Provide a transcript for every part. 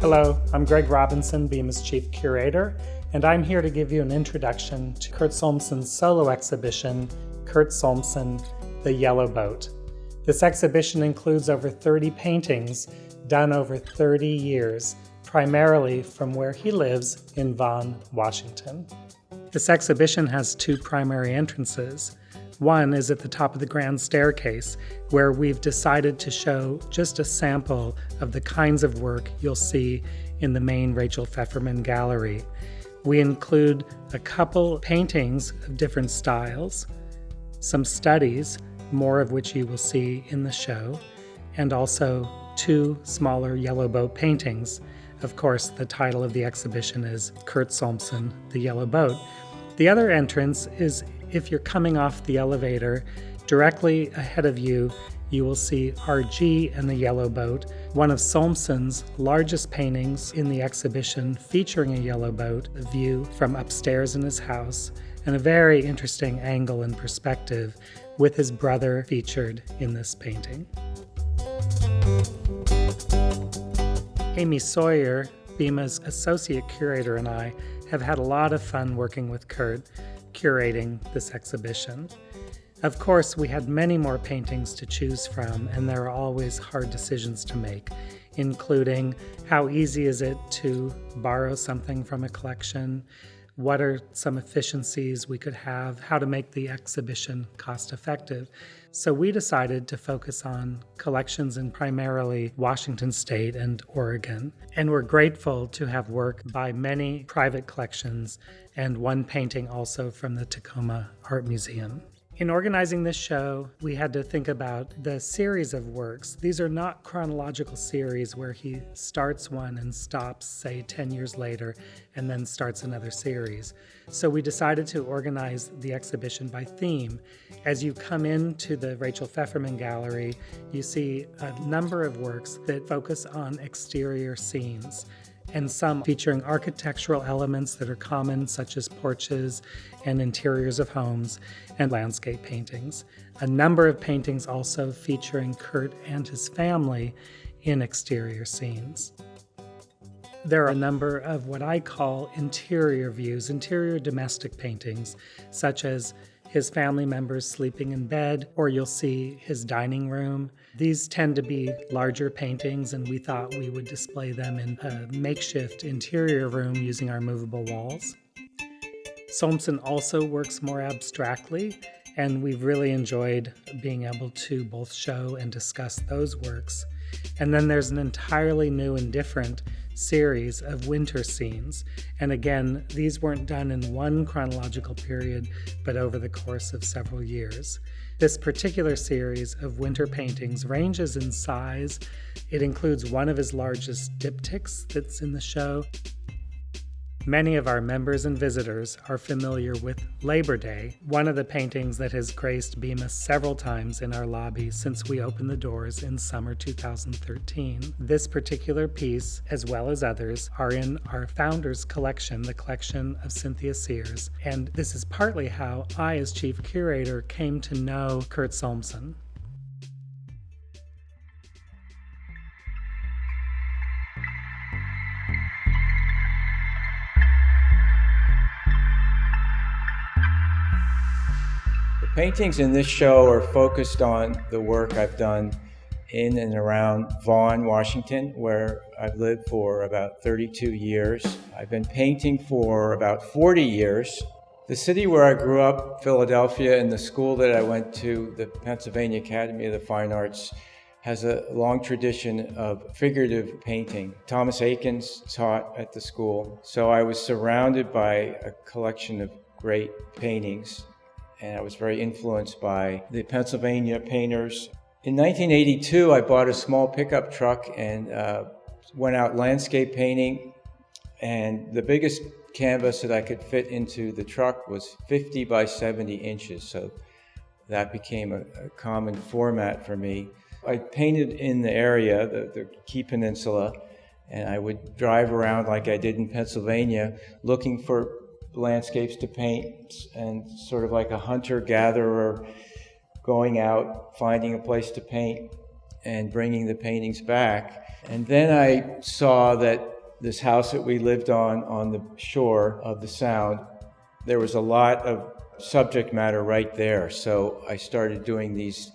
Hello, I'm Greg Robinson, BIMA's Chief Curator, and I'm here to give you an introduction to Kurt Solmsen's solo exhibition, Kurt Solmsen, The Yellow Boat. This exhibition includes over 30 paintings done over 30 years, primarily from where he lives in Vaughn, Washington. This exhibition has two primary entrances. One is at the top of the grand staircase, where we've decided to show just a sample of the kinds of work you'll see in the main Rachel Pfefferman gallery. We include a couple paintings of different styles, some studies, more of which you will see in the show, and also two smaller yellow boat paintings. Of course, the title of the exhibition is Kurt Solmsen, The Yellow Boat. The other entrance is if you're coming off the elevator, directly ahead of you, you will see RG and the Yellow Boat, one of Solmsen's largest paintings in the exhibition featuring a yellow boat, a view from upstairs in his house, and a very interesting angle and perspective with his brother featured in this painting. Amy Sawyer, BIMA's associate curator, and I have had a lot of fun working with Kurt curating this exhibition. Of course, we had many more paintings to choose from, and there are always hard decisions to make, including how easy is it to borrow something from a collection, what are some efficiencies we could have, how to make the exhibition cost effective. So we decided to focus on collections in primarily Washington State and Oregon. And we're grateful to have work by many private collections and one painting also from the Tacoma Art Museum. In organizing this show, we had to think about the series of works. These are not chronological series where he starts one and stops, say, 10 years later, and then starts another series. So we decided to organize the exhibition by theme. As you come into the Rachel Pfefferman Gallery, you see a number of works that focus on exterior scenes and some featuring architectural elements that are common, such as porches and interiors of homes, and landscape paintings. A number of paintings also featuring Kurt and his family in exterior scenes. There are a number of what I call interior views, interior domestic paintings, such as his family members sleeping in bed, or you'll see his dining room. These tend to be larger paintings, and we thought we would display them in a makeshift interior room using our movable walls. Solmsen also works more abstractly, and we've really enjoyed being able to both show and discuss those works. And then there's an entirely new and different series of winter scenes. And again, these weren't done in one chronological period, but over the course of several years. This particular series of winter paintings ranges in size. It includes one of his largest diptychs that's in the show, Many of our members and visitors are familiar with Labor Day, one of the paintings that has graced BIMA several times in our lobby since we opened the doors in summer 2013. This particular piece, as well as others, are in our founders collection, the collection of Cynthia Sears, and this is partly how I, as chief curator, came to know Kurt Solmsen. Paintings in this show are focused on the work I've done in and around Vaughn, Washington, where I've lived for about 32 years. I've been painting for about 40 years. The city where I grew up, Philadelphia, and the school that I went to, the Pennsylvania Academy of the Fine Arts, has a long tradition of figurative painting. Thomas Eakins taught at the school, so I was surrounded by a collection of great paintings and I was very influenced by the Pennsylvania painters. In 1982, I bought a small pickup truck and uh, went out landscape painting. And the biggest canvas that I could fit into the truck was 50 by 70 inches. So that became a, a common format for me. I painted in the area, the, the Key Peninsula, and I would drive around like I did in Pennsylvania looking for landscapes to paint and sort of like a hunter gatherer going out, finding a place to paint. and bringing the paintings back. And then I saw that this house that we lived on, on the shore of the Sound, there was a lot of subject matter right there. So I started doing these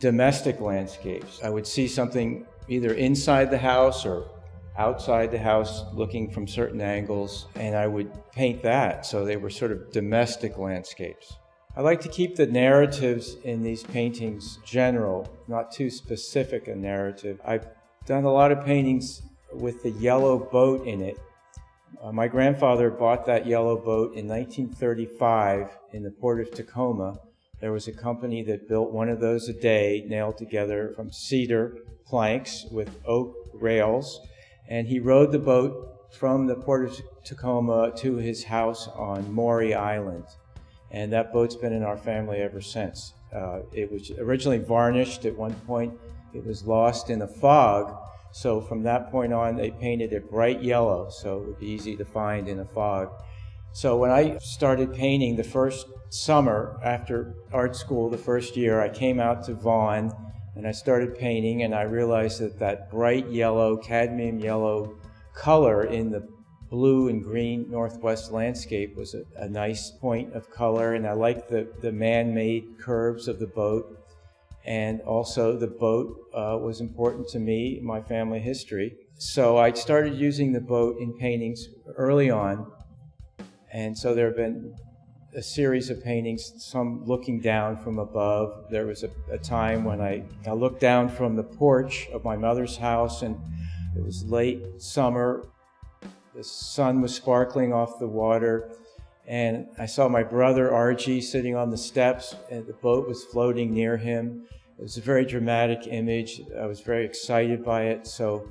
domestic landscapes. I would see something either inside the house or outside the house looking from certain angles, and I would paint that. So they were sort of domestic landscapes. I like to keep the narratives in these paintings general, not too specific a narrative. I've done a lot of paintings with the yellow boat in it. Uh, my grandfather bought that yellow boat in 1935 in the port of Tacoma. There was a company that built one of those a day, nailed together from cedar planks with oak rails. And he rowed the boat from the port of Tacoma to his house on Maury Island. And that boat's been in our family ever since. Uh, it was originally varnished at one point. It was lost in a fog. So from that point on, they painted it bright yellow so it would be easy to find in a fog. So when I started painting the first summer after art school, the first year, I came out to Vaughn and I started painting and I realized that that bright yellow, cadmium yellow color in the blue and green northwest landscape was a, a nice point of color and I liked the, the man-made curves of the boat and also the boat uh, was important to me, my family history. So I started using the boat in paintings early on and so there have been a series of paintings, some looking down from above. There was a, a time when I, I looked down from the porch of my mother's house, and it was late summer. The sun was sparkling off the water, and I saw my brother Archie sitting on the steps, and the boat was floating near him. It was a very dramatic image. I was very excited by it, so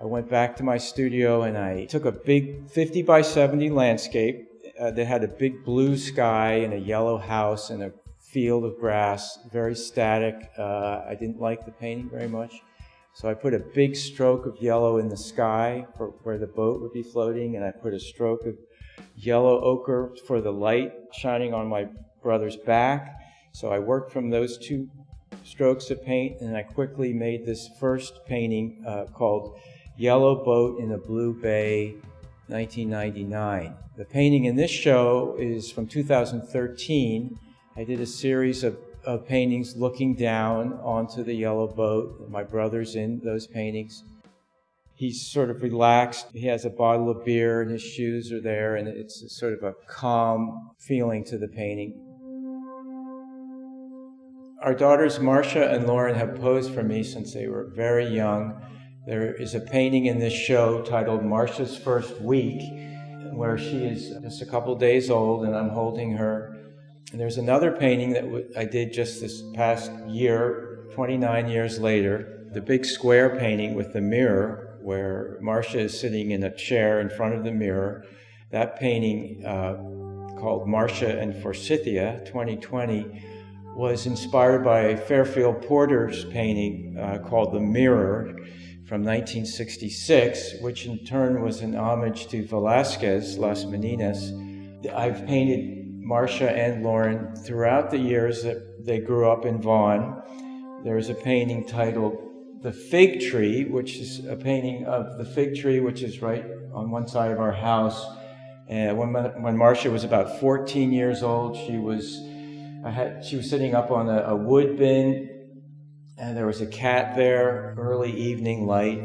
I went back to my studio and I took a big 50 by 70 landscape uh, that had a big blue sky and a yellow house and a field of grass, very static. Uh, I didn't like the painting very much. So I put a big stroke of yellow in the sky for where the boat would be floating, and I put a stroke of yellow ochre for the light shining on my brother's back. So I worked from those two strokes of paint, and I quickly made this first painting uh, called Yellow Boat in a Blue Bay 1999. The painting in this show is from 2013. I did a series of, of paintings looking down onto the yellow boat. My brother's in those paintings. He's sort of relaxed. He has a bottle of beer and his shoes are there, and it's sort of a calm feeling to the painting. Our daughters Marcia and Lauren have posed for me since they were very young. There is a painting in this show titled Marcia's First Week, where she is just a couple days old and I'm holding her. And there's another painting that I did just this past year, 29 years later, the big square painting with the mirror, where Marcia is sitting in a chair in front of the mirror. That painting, uh, called Marcia and Forsythia 2020, was inspired by Fairfield Porter's painting uh, called The Mirror from 1966, which in turn was an homage to Velázquez, Las Meninas. I've painted Marcia and Lauren throughout the years that they grew up in Vaughn. There's a painting titled The Fig Tree, which is a painting of the fig tree, which is right on one side of our house. And when, when Marcia was about 14 years old, she was, had, she was sitting up on a, a wood bin and there was a cat there, early evening light.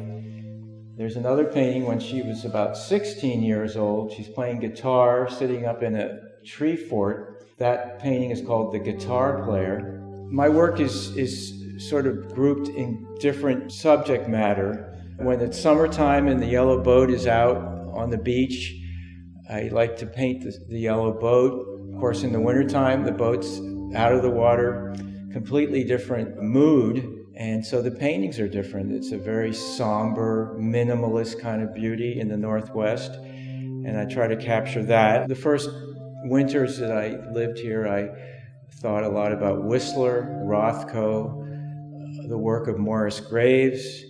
There's another painting when she was about 16 years old. She's playing guitar, sitting up in a tree fort. That painting is called The Guitar Player. My work is, is sort of grouped in different subject matter. When it's summertime and the yellow boat is out on the beach, I like to paint the, the yellow boat. Of course, in the wintertime, the boat's out of the water completely different mood. And so the paintings are different. It's a very somber, minimalist kind of beauty in the Northwest. And I try to capture that. The first winters that I lived here, I thought a lot about Whistler, Rothko, the work of Morris Graves,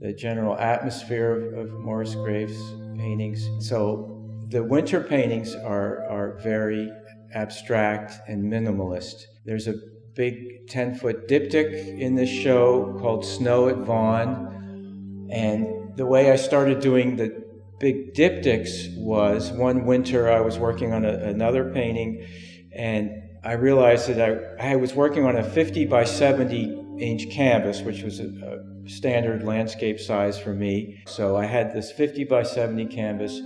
the general atmosphere of, of Morris Graves' paintings. So the winter paintings are, are very abstract and minimalist. There's a big 10 foot diptych in this show called Snow at Vaughn. And the way I started doing the big diptychs was one winter I was working on a, another painting and I realized that I, I was working on a 50 by 70 inch canvas, which was a, a standard landscape size for me. So I had this 50 by 70 canvas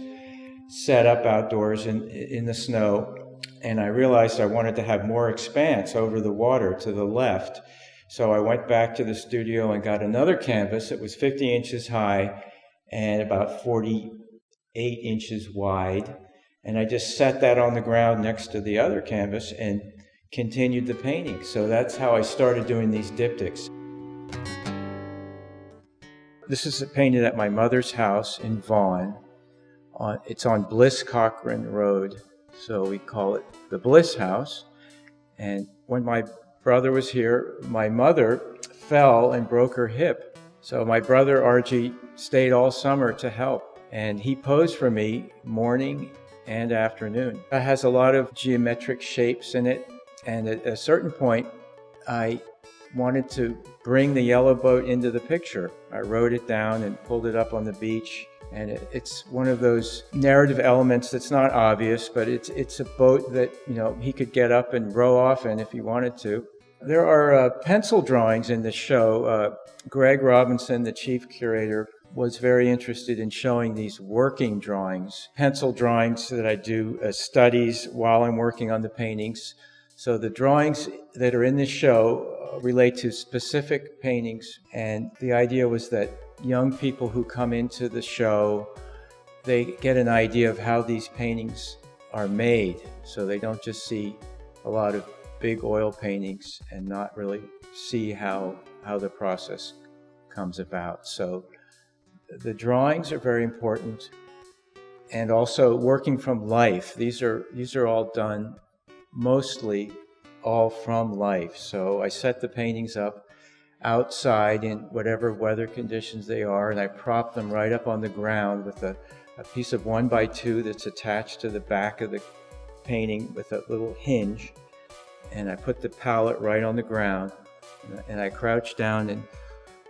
set up outdoors in, in the snow and I realized I wanted to have more expanse over the water to the left. So I went back to the studio and got another canvas that was 50 inches high and about 48 inches wide. And I just set that on the ground next to the other canvas and continued the painting. So that's how I started doing these diptychs. This is a painted at my mother's house in Vaughn. Uh, it's on Bliss Cochrane Road so we call it the Bliss House. And when my brother was here, my mother fell and broke her hip. So my brother Archie stayed all summer to help. And he posed for me morning and afternoon. It has a lot of geometric shapes in it. And at a certain point, I wanted to bring the yellow boat into the picture. I wrote it down and pulled it up on the beach and it's one of those narrative elements that's not obvious, but it's it's a boat that you know he could get up and row off in if he wanted to. There are uh, pencil drawings in the show. Uh, Greg Robinson, the chief curator, was very interested in showing these working drawings, pencil drawings that I do as studies while I'm working on the paintings. So the drawings that are in this show uh, relate to specific paintings, and the idea was that young people who come into the show, they get an idea of how these paintings are made. So they don't just see a lot of big oil paintings and not really see how, how the process comes about. So the drawings are very important and also working from life. These are, these are all done mostly all from life. So I set the paintings up outside in whatever weather conditions they are, and I prop them right up on the ground with a, a piece of one by two that's attached to the back of the painting with a little hinge. And I put the palette right on the ground, and I crouch down and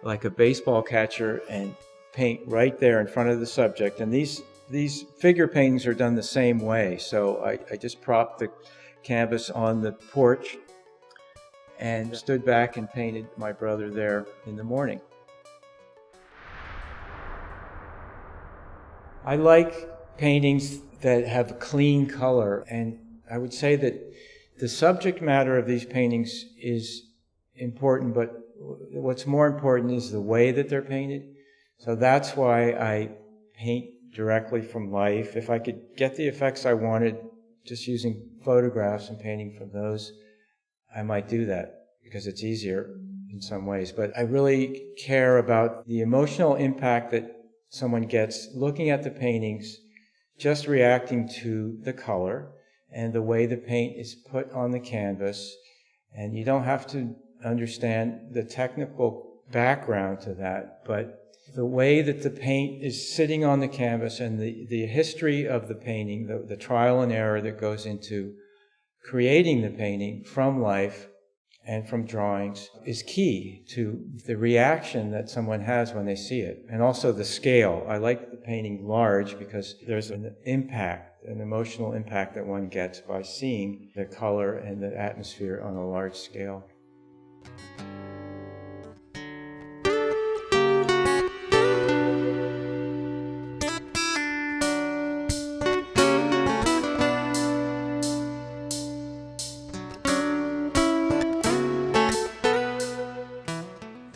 like a baseball catcher and paint right there in front of the subject. And these these figure paintings are done the same way. So I, I just prop the canvas on the porch and stood back and painted my brother there in the morning. I like paintings that have clean color, and I would say that the subject matter of these paintings is important, but what's more important is the way that they're painted. So that's why I paint directly from life. If I could get the effects I wanted just using photographs and painting from those, I might do that because it's easier in some ways. But I really care about the emotional impact that someone gets looking at the paintings, just reacting to the color and the way the paint is put on the canvas. And you don't have to understand the technical background to that, but the way that the paint is sitting on the canvas and the, the history of the painting, the, the trial and error that goes into creating the painting from life and from drawings is key to the reaction that someone has when they see it. And also the scale. I like the painting large because there's an impact, an emotional impact that one gets by seeing the color and the atmosphere on a large scale.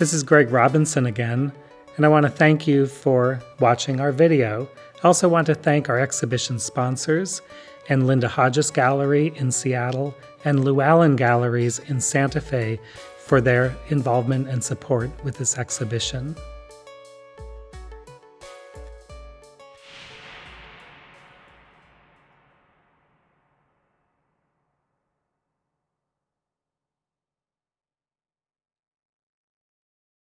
This is Greg Robinson again, and I want to thank you for watching our video. I also want to thank our exhibition sponsors and Linda Hodges Gallery in Seattle and LewAllen Galleries in Santa Fe for their involvement and support with this exhibition.